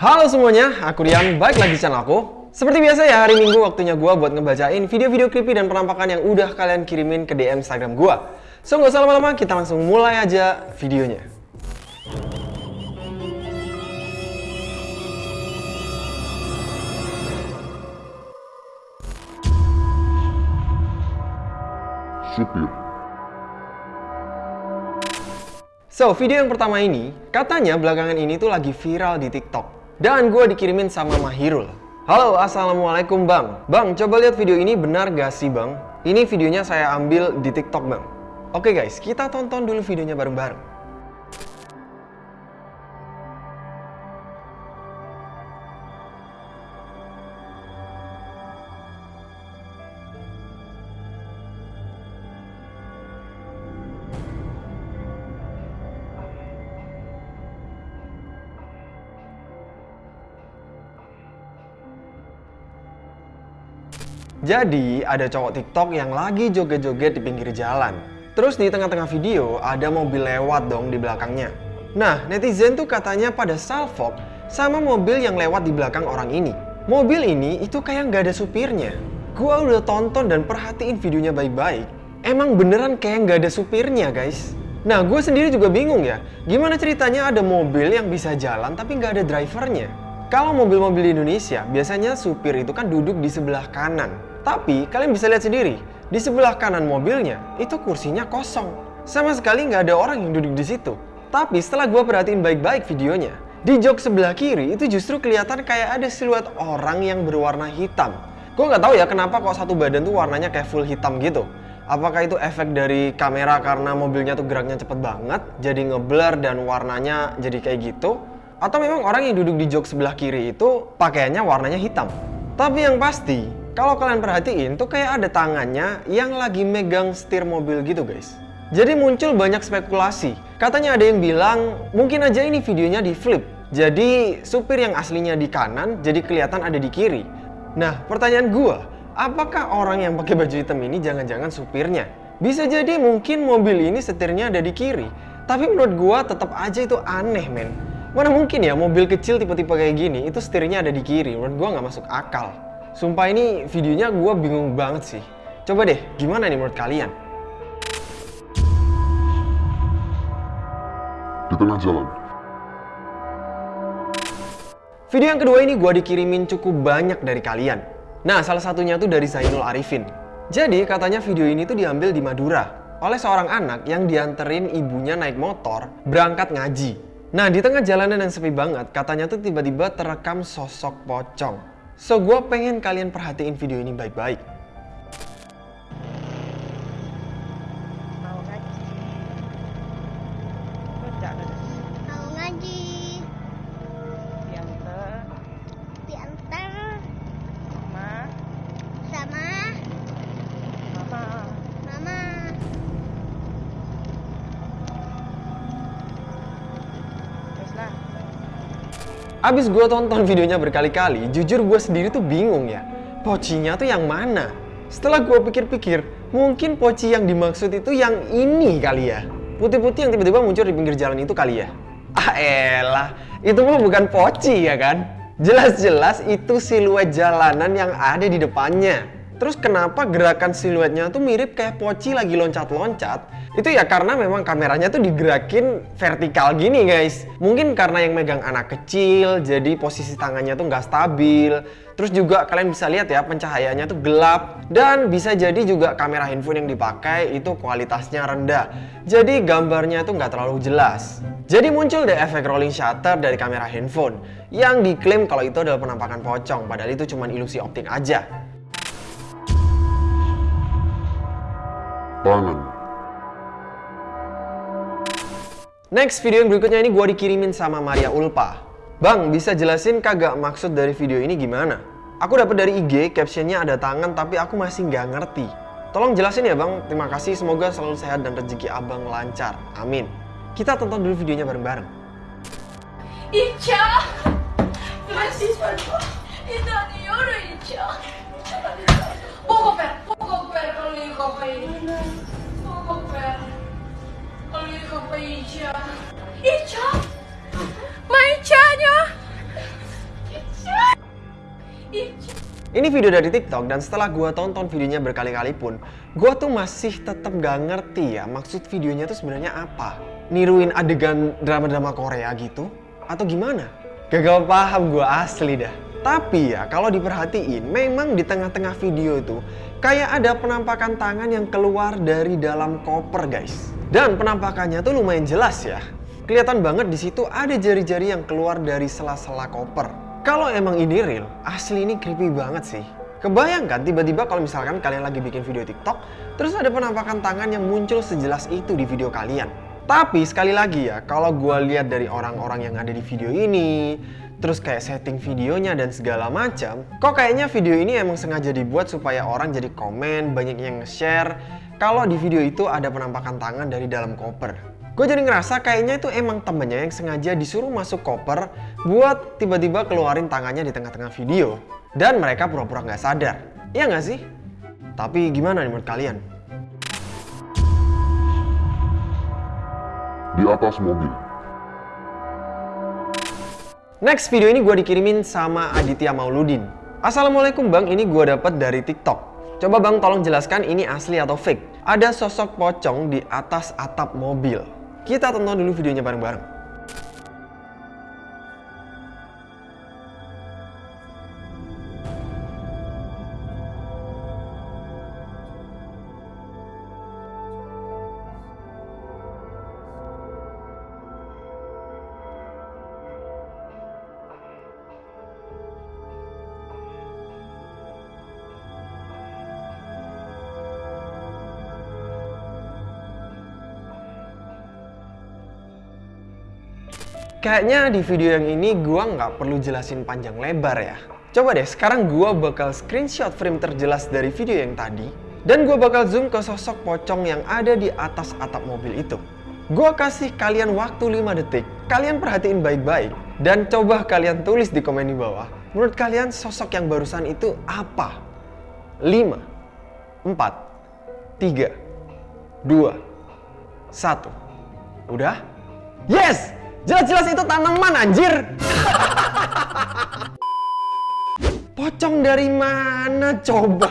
Halo semuanya, aku Rian, balik lagi di channel aku. Seperti biasa ya, hari Minggu waktunya gua buat ngebacain video-video creepy dan penampakan yang udah kalian kirimin ke DM Instagram gua. So, nggak usah lama-lama, kita langsung mulai aja videonya. supir, So, video yang pertama ini, katanya belakangan ini tuh lagi viral di TikTok. Dan gue dikirimin sama Mahirul. Halo, Assalamualaikum Bang. Bang, coba lihat video ini benar gak sih Bang? Ini videonya saya ambil di TikTok Bang. Oke guys, kita tonton dulu videonya bareng-bareng. Jadi, ada cowok TikTok yang lagi joget-joget di pinggir jalan. Terus di tengah-tengah video, ada mobil lewat dong di belakangnya. Nah, netizen tuh katanya pada salfok sama mobil yang lewat di belakang orang ini. Mobil ini itu kayak nggak ada supirnya. Gua udah tonton dan perhatiin videonya baik-baik. Emang beneran kayak nggak ada supirnya, guys. Nah, gue sendiri juga bingung ya. Gimana ceritanya ada mobil yang bisa jalan tapi nggak ada drivernya? Kalau mobil-mobil di Indonesia, biasanya supir itu kan duduk di sebelah kanan. Tapi kalian bisa lihat sendiri, di sebelah kanan mobilnya itu kursinya kosong. Sama sekali nggak ada orang yang duduk di situ. Tapi setelah gue perhatiin baik-baik videonya, di jok sebelah kiri itu justru kelihatan kayak ada siluet orang yang berwarna hitam. Gue nggak tahu ya kenapa kok satu badan tuh warnanya kayak full hitam gitu. Apakah itu efek dari kamera karena mobilnya tuh geraknya cepet banget, jadi ngeblur dan warnanya jadi kayak gitu? Atau memang orang yang duduk di jok sebelah kiri itu pakaiannya warnanya hitam? Tapi yang pasti, kalau kalian perhatiin tuh kayak ada tangannya yang lagi megang setir mobil gitu guys. Jadi muncul banyak spekulasi. Katanya ada yang bilang mungkin aja ini videonya di flip. Jadi supir yang aslinya di kanan jadi kelihatan ada di kiri. Nah pertanyaan gua, apakah orang yang pakai baju hitam ini jangan-jangan supirnya? Bisa jadi mungkin mobil ini setirnya ada di kiri. Tapi menurut gua tetap aja itu aneh men. Mana mungkin ya mobil kecil tipe-tipe kayak gini itu setirnya ada di kiri. Menurut gua nggak masuk akal. Sumpah ini videonya gue bingung banget sih. Coba deh, gimana nih menurut kalian? di tengah jalan, Video yang kedua ini gue dikirimin cukup banyak dari kalian. Nah, salah satunya tuh dari Zainul Arifin. Jadi katanya video ini tuh diambil di Madura oleh seorang anak yang dianterin ibunya naik motor berangkat ngaji. Nah, di tengah jalanan yang sepi banget, katanya tuh tiba-tiba terekam sosok pocong. So, gue pengen kalian perhatiin video ini baik-baik. Abis gue tonton videonya berkali-kali, jujur gue sendiri tuh bingung ya. Pocinya tuh yang mana? Setelah gue pikir-pikir, mungkin poci yang dimaksud itu yang ini kali ya. Putih-putih yang tiba-tiba muncul di pinggir jalan itu kali ya. Ah elah, itu mah bukan poci ya kan? Jelas-jelas itu siluet jalanan yang ada di depannya. Terus kenapa gerakan siluetnya tuh mirip kayak poci lagi loncat-loncat? Itu ya karena memang kameranya tuh digerakin vertikal gini guys. Mungkin karena yang megang anak kecil, jadi posisi tangannya tuh nggak stabil. Terus juga kalian bisa lihat ya pencahayaannya tuh gelap. Dan bisa jadi juga kamera handphone yang dipakai itu kualitasnya rendah. Jadi gambarnya tuh nggak terlalu jelas. Jadi muncul deh efek rolling shutter dari kamera handphone yang diklaim kalau itu adalah penampakan pocong, padahal itu cuma ilusi optik aja. Tangan, Next video yang berikutnya ini gue dikirimin sama Maria Ulpa. Bang, bisa jelasin kagak maksud dari video ini gimana? Aku dapat dari IG, captionnya ada tangan tapi aku masih nggak ngerti. Tolong jelasin ya bang, terima kasih semoga selalu sehat dan rezeki abang lancar. Amin. Kita tonton dulu videonya bareng-bareng. Icha! Mahasiswa ko, Ini video dari TikTok dan setelah gua tonton videonya berkali-kali pun, gua tuh masih tetap gak ngerti ya maksud videonya tuh sebenarnya apa. Niruin adegan drama-drama Korea gitu? Atau gimana? Gagal paham gua asli dah. Tapi ya kalau diperhatiin, memang di tengah-tengah video itu kayak ada penampakan tangan yang keluar dari dalam koper guys. Dan penampakannya tuh lumayan jelas ya. Kelihatan banget di situ ada jari-jari yang keluar dari sela-sela koper. Kalau emang ini real, asli ini creepy banget sih. Kebayangkan tiba-tiba kalau misalkan kalian lagi bikin video TikTok, terus ada penampakan tangan yang muncul sejelas itu di video kalian. Tapi sekali lagi ya, kalau gue lihat dari orang-orang yang ada di video ini, terus kayak setting videonya dan segala macam, kok kayaknya video ini emang sengaja dibuat supaya orang jadi komen, banyak yang nge-share, kalau di video itu ada penampakan tangan dari dalam koper. Gue jadi ngerasa kayaknya itu emang temennya yang sengaja disuruh masuk koper buat tiba-tiba keluarin tangannya di tengah-tengah video. Dan mereka pura-pura nggak sadar. Iya nggak sih? Tapi gimana nih menurut kalian? Di atas mobil. Next video ini gue dikirimin sama Aditya Mauludin. Assalamualaikum bang, ini gue dapet dari TikTok. Coba bang tolong jelaskan ini asli atau fake. Ada sosok pocong di atas atap mobil. Kita tonton dulu videonya bareng-bareng. Kayaknya di video yang ini gua nggak perlu jelasin panjang lebar ya. Coba deh, sekarang gua bakal screenshot frame terjelas dari video yang tadi dan gua bakal zoom ke sosok pocong yang ada di atas atap mobil itu. Gua kasih kalian waktu 5 detik. Kalian perhatiin baik-baik dan coba kalian tulis di komen di bawah. Menurut kalian sosok yang barusan itu apa? 5 4 3 2 1 Udah? Yes! Jelas-jelas itu tanaman anjir. Pocong dari mana coba?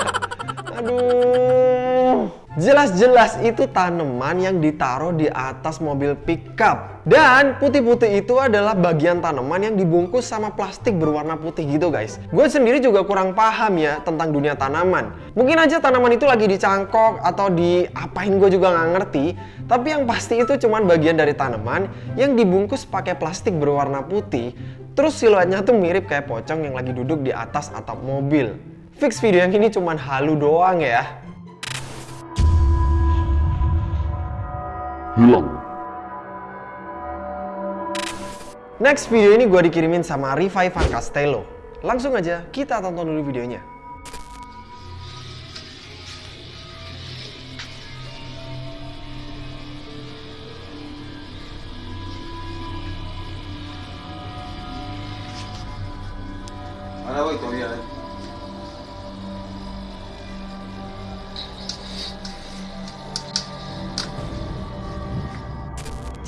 Aduh. Jelas-jelas itu tanaman yang ditaruh di atas mobil pickup. Dan putih-putih itu adalah bagian tanaman yang dibungkus sama plastik berwarna putih gitu guys. Gue sendiri juga kurang paham ya tentang dunia tanaman. Mungkin aja tanaman itu lagi dicangkok atau diapain gue juga nggak ngerti. Tapi yang pasti itu cuman bagian dari tanaman yang dibungkus pakai plastik berwarna putih. Terus siluetnya tuh mirip kayak pocong yang lagi duduk di atas atap mobil. Fix video yang ini cuman halu doang ya. Hilang. Next video ini gue dikirimin sama Rivai Van Castello. Langsung aja kita tonton dulu videonya.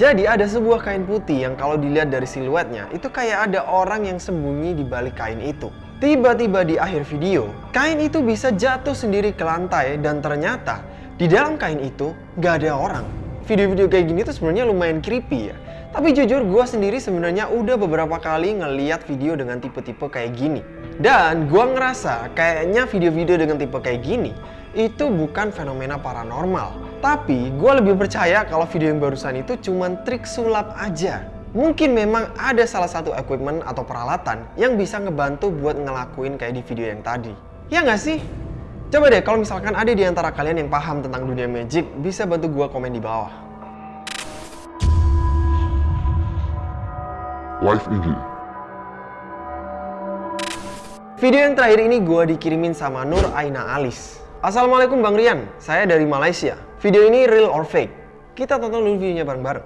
Jadi ada sebuah kain putih yang kalau dilihat dari siluetnya itu kayak ada orang yang sembunyi di balik kain itu. Tiba-tiba di akhir video, kain itu bisa jatuh sendiri ke lantai dan ternyata di dalam kain itu gak ada orang. Video-video kayak gini tuh sebenarnya lumayan creepy ya. Tapi jujur gue sendiri sebenarnya udah beberapa kali ngeliat video dengan tipe-tipe kayak gini. Dan gue ngerasa kayaknya video-video dengan tipe kayak gini itu bukan fenomena paranormal. Tapi gue lebih percaya kalau video yang barusan itu cuma trik sulap aja. Mungkin memang ada salah satu equipment atau peralatan yang bisa ngebantu buat ngelakuin kayak di video yang tadi. Ya nggak sih? Coba deh kalau misalkan ada di antara kalian yang paham tentang dunia magic, bisa bantu gue komen di bawah. Live IG. Video yang terakhir ini gue dikirimin sama Nur Aina Alis. Assalamualaikum Bang Rian, saya dari Malaysia. Video ini real or fake? Kita tonton dulu videonya bareng-bareng.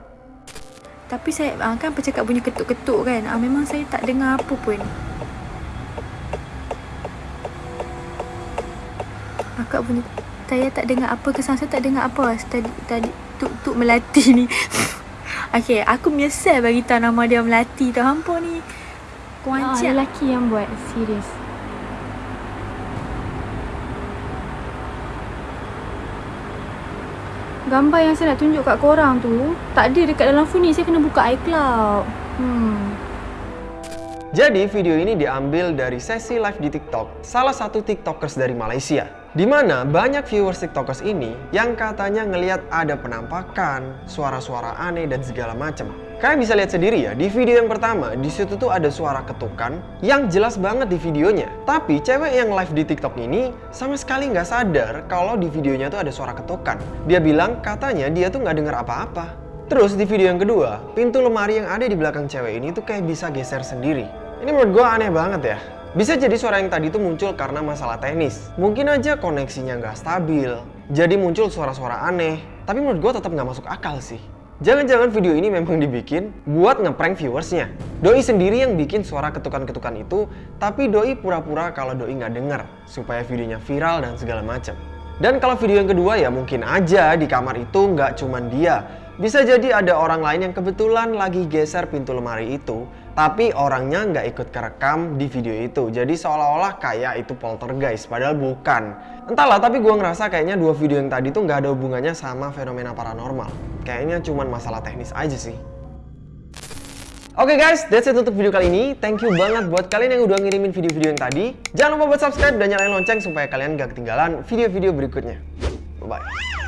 Tapi saya ah, kan bercakap bunyi ketuk-ketuk kan. Ah, memang saya tak dengar apa pun. Akak bunyi saya tak dengar apa kesan saya tak dengar apa tadi tadi tuk tuk melati ni. Okey, aku menyesal bagi tahu nama dia melati tu. Hampa ni Ah, kuancak. lelaki yang buat serius. Gambar yang saya nak tunjuk kat korang tu tak ada dekat dalam phone ni. Saya kena buka iCloud. Hmm. Jadi video ini diambil dari sesi live di TikTok, salah satu TikTokers dari Malaysia. Di mana banyak viewers TikTokers ini yang katanya ngelihat ada penampakan, suara-suara aneh dan segala macam. Kalian bisa lihat sendiri ya, di video yang pertama, di situ tuh ada suara ketukan yang jelas banget di videonya. Tapi cewek yang live di TikTok ini sama sekali nggak sadar kalau di videonya tuh ada suara ketukan. Dia bilang katanya dia tuh nggak dengar apa-apa. Terus di video yang kedua, pintu lemari yang ada di belakang cewek ini tuh kayak bisa geser sendiri. Ini menurut gue aneh banget ya. Bisa jadi suara yang tadi tuh muncul karena masalah teknis. Mungkin aja koneksinya nggak stabil. Jadi muncul suara-suara aneh. Tapi menurut gue tetap nggak masuk akal sih. Jangan-jangan video ini memang dibikin buat ngeprank viewersnya. Doi sendiri yang bikin suara ketukan-ketukan itu, tapi Doi pura-pura kalau Doi nggak denger, supaya videonya viral dan segala macam. Dan kalau video yang kedua ya mungkin aja di kamar itu nggak cuman dia. Bisa jadi ada orang lain yang kebetulan lagi geser pintu lemari itu, tapi orangnya nggak ikut kerekam di video itu. Jadi seolah-olah kayak itu poltergeist, padahal bukan. Entahlah, tapi gue ngerasa kayaknya dua video yang tadi tuh nggak ada hubungannya sama fenomena paranormal. Kayaknya cuman masalah teknis aja sih. Oke guys, that's it untuk video kali ini. Thank you banget buat kalian yang udah ngirimin video-video yang tadi. Jangan lupa buat subscribe dan nyalain lonceng supaya kalian gak ketinggalan video-video berikutnya. Bye-bye.